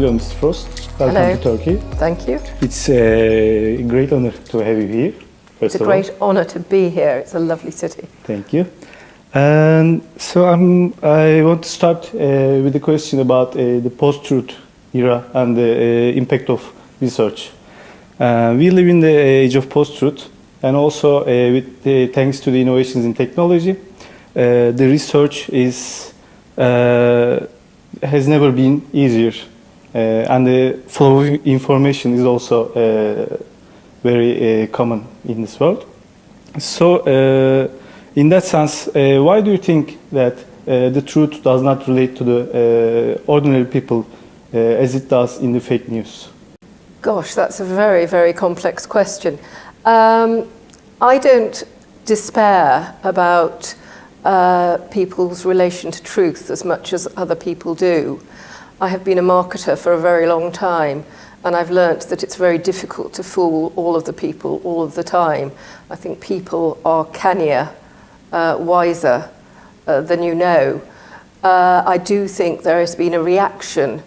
Hello, Mr. Frost. Welcome Hello. to Turkey. Thank you. It's a great honor to have you here. It's a great honour to be here. It's a lovely city. Thank you. And so I'm, I want to start uh, with a question about uh, the post-truth era and the uh, impact of research. Uh, we live in the age of post-truth, and also uh, with the, thanks to the innovations in technology, uh, the research is uh, has never been easier, uh, and the flow of information is also uh, very uh, common in this world. So, uh, in that sense, uh, why do you think that uh, the truth does not relate to the uh, ordinary people uh, as it does in the fake news? Gosh, that's a very, very complex question. Um, I don't despair about uh, people's relation to truth as much as other people do. I have been a marketer for a very long time and I've learnt that it's very difficult to fool all of the people all of the time. I think people are cannier, uh, wiser uh, than you know. Uh, I do think there has been a reaction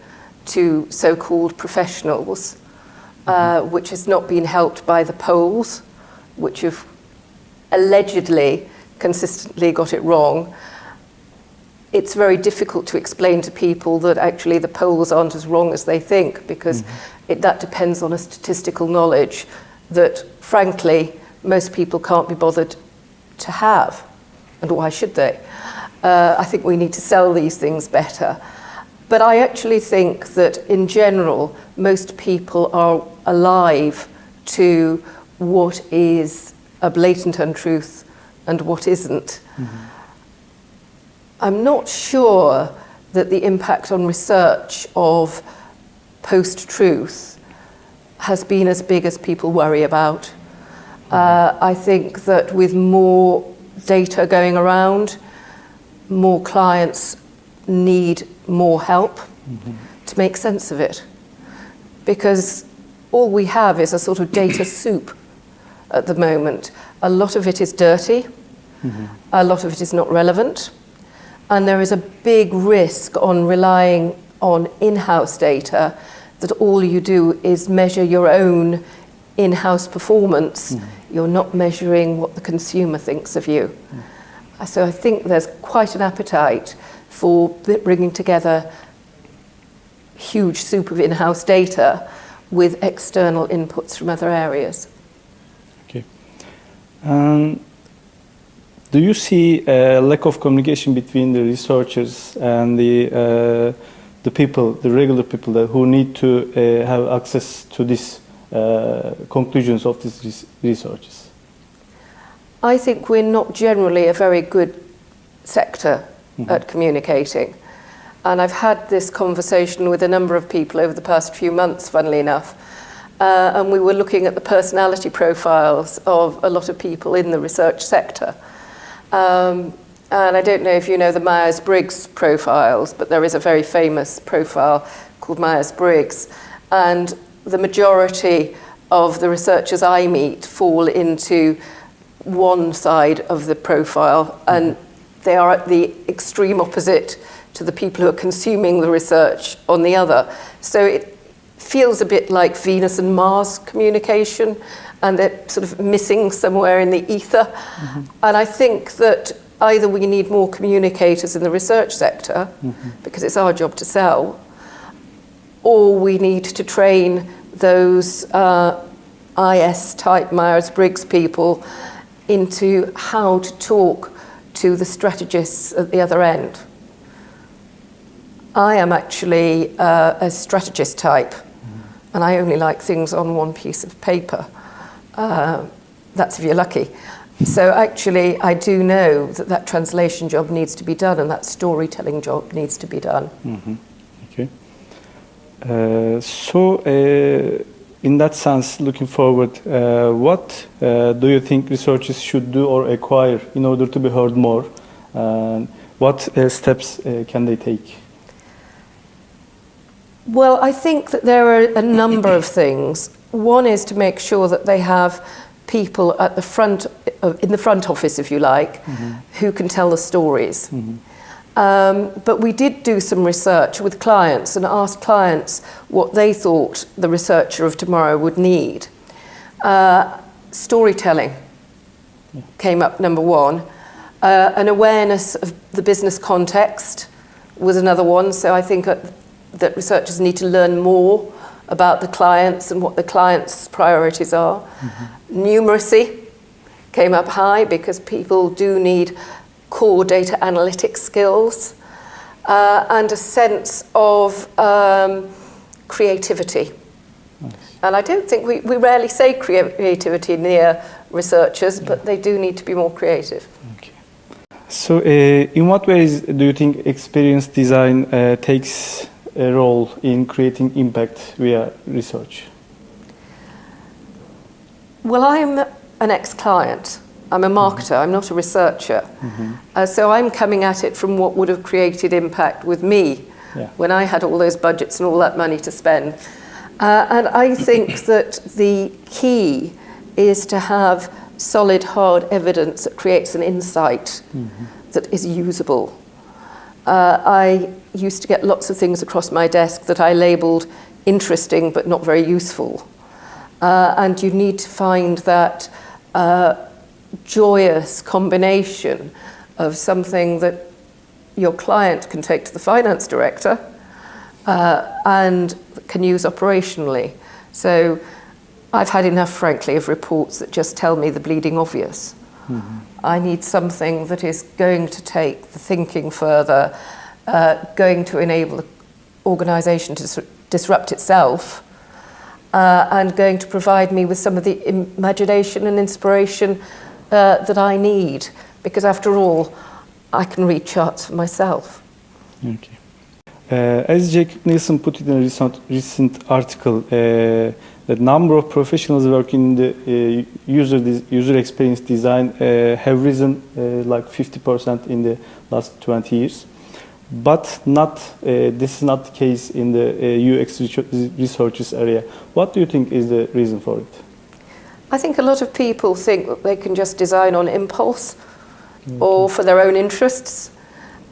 to so-called professionals uh, which has not been helped by the polls, which have allegedly consistently got it wrong. It's very difficult to explain to people that actually the polls aren't as wrong as they think because it, that depends on a statistical knowledge that, frankly, most people can't be bothered to have. And why should they? Uh, I think we need to sell these things better. But I actually think that in general, most people are alive to what is a blatant untruth and what isn't. I'm not sure that the impact on research of post-truth has been as big as people worry about. Uh, I think that with more data going around, more clients need more help to make sense of it. Because all we have is a sort of data soup at the moment. A lot of it is dirty, a lot of it is not relevant, and there is a big risk on relying on in-house data that all you do is measure your own in-house performance. You're not measuring what the consumer thinks of you. So I think there's quite an appetite for bringing together huge soup of in-house data with external inputs from other areas. Okay. Um, do you see a lack of communication between the researchers and the uh, the people, the regular people that, who need to uh, have access to these uh, conclusions of these res- researches? I think we're not generally a very good sector at communicating. And I've had this conversation with a number of people over the past few months, funnily enough. Uh, and we were looking at the personality profiles of a lot of people in the research sector. Um, and I don't know if you know the Myers-Briggs profiles, but there is a very famous profile called Myers-Briggs. And the majority of the researchers I meet fall into one side of the profile, and they are at the extreme opposite to the people who are consuming the research on the other. So it feels a bit like Venus and Mars communication, and they're sort of missing somewhere in the ether. And I think that either we need more communicators in the research sector, because it's our job to sell, or we need to train those uh, IS-type Myers-Briggs people into how to talk to the strategists at the other end. I am actually uh, a strategist type, and I only like things on one piece of paper. Uh, that's if you're lucky. So actually, I do know that that translation job needs to be done, and that storytelling job needs to be done. Okay. Uh, so, uh, in that sense, looking forward, uh, what uh, do you think researchers should do or acquire in order to be heard more? What uh, steps can they take? Well, I think that there are a number of things. One is to make sure that they have people at the front, of- in the front office, if you like, who can tell the stories. Um, but we did do some research with clients and asked clients what they thought the researcher of tomorrow would need. Uh, storytelling came up number one. Uh, an awareness of the business context was another one. So I think uh, that researchers need to learn more about the clients and what the clients' priorities are. Mm-hmm. Numeracy came up high because people do need core data analytics skills uh, and a sense of um, creativity. Nice. And I don't think we, we rarely say creativity near researchers, yeah. but they do need to be more creative. Okay. So, uh, in what ways do you think experience design uh, takes a role in creating impact via research? Well, I'm an ex-client. I'm a marketer, I'm not a researcher. Mm-hmm. Uh, so I'm coming at it from what would have created impact with me yeah. when I had all those budgets and all that money to spend. Uh, and I think that the key is to have solid, hard evidence that creates an insight mm-hmm. that is usable. Uh, I used to get lots of things across my desk that I labelled interesting but not very useful. Uh, and you need to find that uh, joyous combination of something that your client can take to the finance director uh, and can use operationally. So I've had enough, frankly, of reports that just tell me the bleeding obvious. Mm-hmm. I need something that is going to take the thinking further, uh, going to enable the organisation to disrupt itself, uh, and going to provide me with some of the imagination and inspiration uh, that I need, because after all, I can read charts for myself. Okay. Uh, as Jakob Nielsen put it in a recent, recent article, uh, the number of professionals working in the uh, user user experience design uh, have risen uh, like 50% in the last 20 years. But not uh, this is not the case in the UX researchers area. What do you think is the reason for it? I think a lot of people think that they can just design on impulse okay. or for their own interests.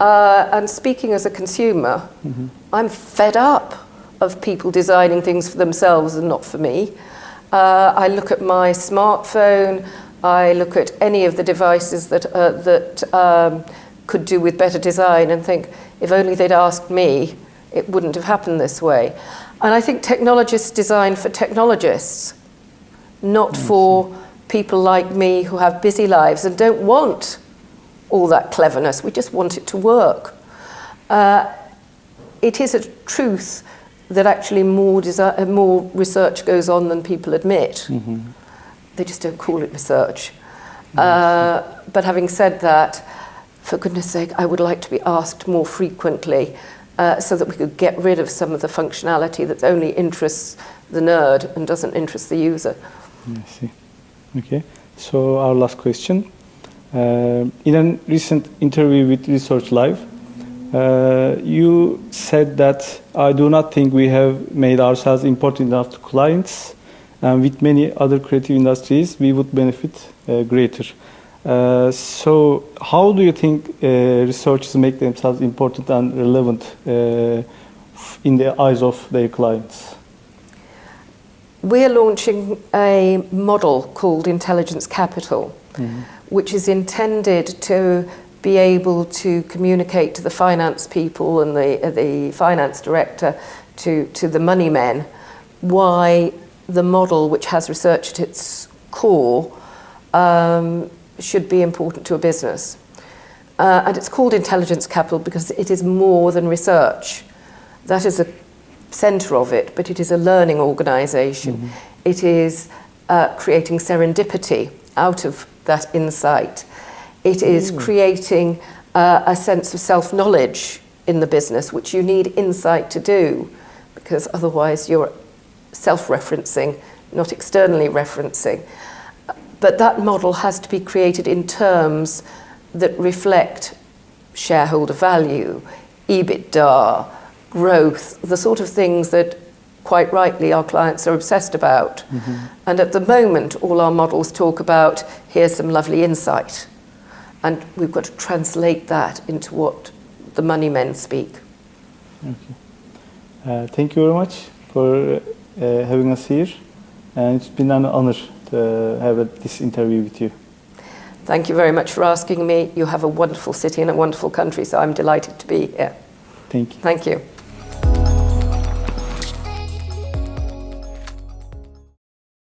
Uh, and speaking as a consumer, mm-hmm. I'm fed up of people designing things for themselves and not for me. Uh, I look at my smartphone, I look at any of the devices that, uh, that um, could do with better design and think, if only they'd asked me, it wouldn't have happened this way. And I think technologists design for technologists not for people like me who have busy lives and don't want all that cleverness. We just want it to work. Uh, it is a truth that actually more, desi- uh, more research goes on than people admit. Mm-hmm. They just don't call it research. Uh, but having said that, for goodness sake, I would like to be asked more frequently uh, so that we could get rid of some of the functionality that only interests the nerd and doesn't interest the user. I see. Okay. So our last question. Uh, in a recent interview with Research Live, uh, you said that I do not think we have made ourselves important enough to clients, and with many other creative industries, we would benefit uh, greater. Uh, so, how do you think uh, researchers make themselves important and relevant uh, in the eyes of their clients? we're launching a model called Intelligence Capital, mm-hmm. Which is intended to be able to communicate to the finance people and the, uh, the finance director, to, to the money men, why the model, which has research at its core, um, should be important to a business. Uh, and it's called Intelligence Capital because it is more than research. That is a centre of it, but it is a learning organisation. Mm-hmm. It is uh, creating serendipity out of that insight. It is mm. creating uh, a sense of self knowledge in the business, which you need insight to do, because otherwise you're self referencing, not externally referencing. But that model has to be created in terms that reflect shareholder value, EBITDA, growth, the sort of things that quite rightly our clients are obsessed about. Mm-hmm. And at the moment, all our models talk about here's some lovely insight. And we've got to translate that into what the money men speak. Uh, thank you very much for uh, having us here. And it's been an honor to have a, this interview with you. Thank you very much for asking me. You have a wonderful city and a wonderful country, so I'm delighted to be here. Thank you. Thank you.